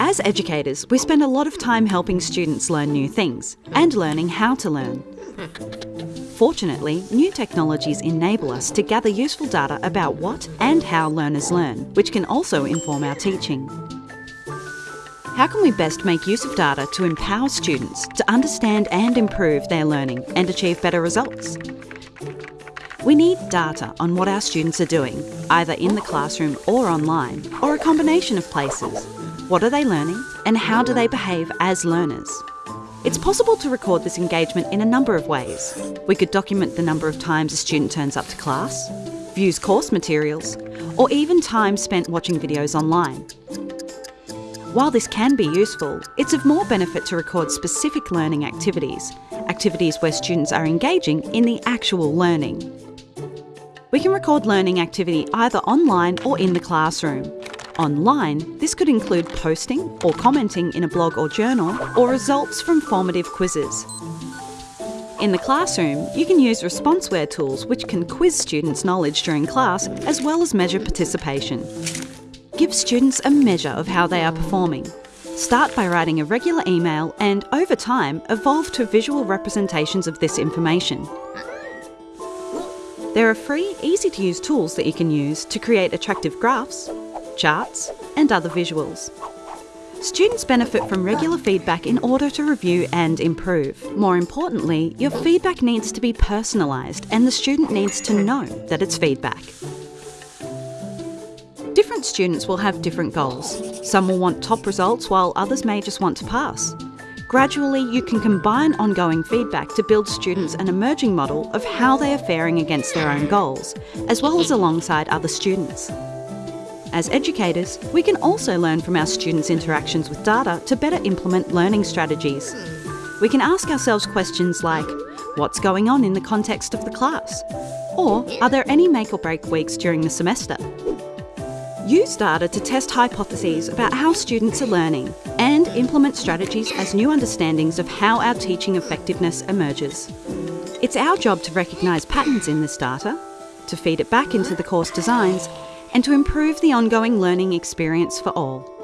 As educators, we spend a lot of time helping students learn new things and learning how to learn. Fortunately, new technologies enable us to gather useful data about what and how learners learn, which can also inform our teaching. How can we best make use of data to empower students to understand and improve their learning and achieve better results? We need data on what our students are doing, either in the classroom or online, or a combination of places. What are they learning and how do they behave as learners? It's possible to record this engagement in a number of ways. We could document the number of times a student turns up to class, views course materials, or even time spent watching videos online. While this can be useful, it's of more benefit to record specific learning activities, activities where students are engaging in the actual learning. We can record learning activity either online or in the classroom. Online, this could include posting or commenting in a blog or journal, or results from formative quizzes. In the classroom, you can use ResponseWare tools which can quiz students' knowledge during class as well as measure participation. Give students a measure of how they are performing. Start by writing a regular email and, over time, evolve to visual representations of this information. There are free, easy to use tools that you can use to create attractive graphs, charts, and other visuals. Students benefit from regular feedback in order to review and improve. More importantly, your feedback needs to be personalised and the student needs to know that it's feedback. Different students will have different goals. Some will want top results while others may just want to pass. Gradually, you can combine ongoing feedback to build students an emerging model of how they are faring against their own goals, as well as alongside other students. As educators, we can also learn from our students' interactions with data to better implement learning strategies. We can ask ourselves questions like, what's going on in the context of the class? Or, are there any make or break weeks during the semester? Use data to test hypotheses about how students are learning and implement strategies as new understandings of how our teaching effectiveness emerges. It's our job to recognise patterns in this data, to feed it back into the course designs, and to improve the ongoing learning experience for all.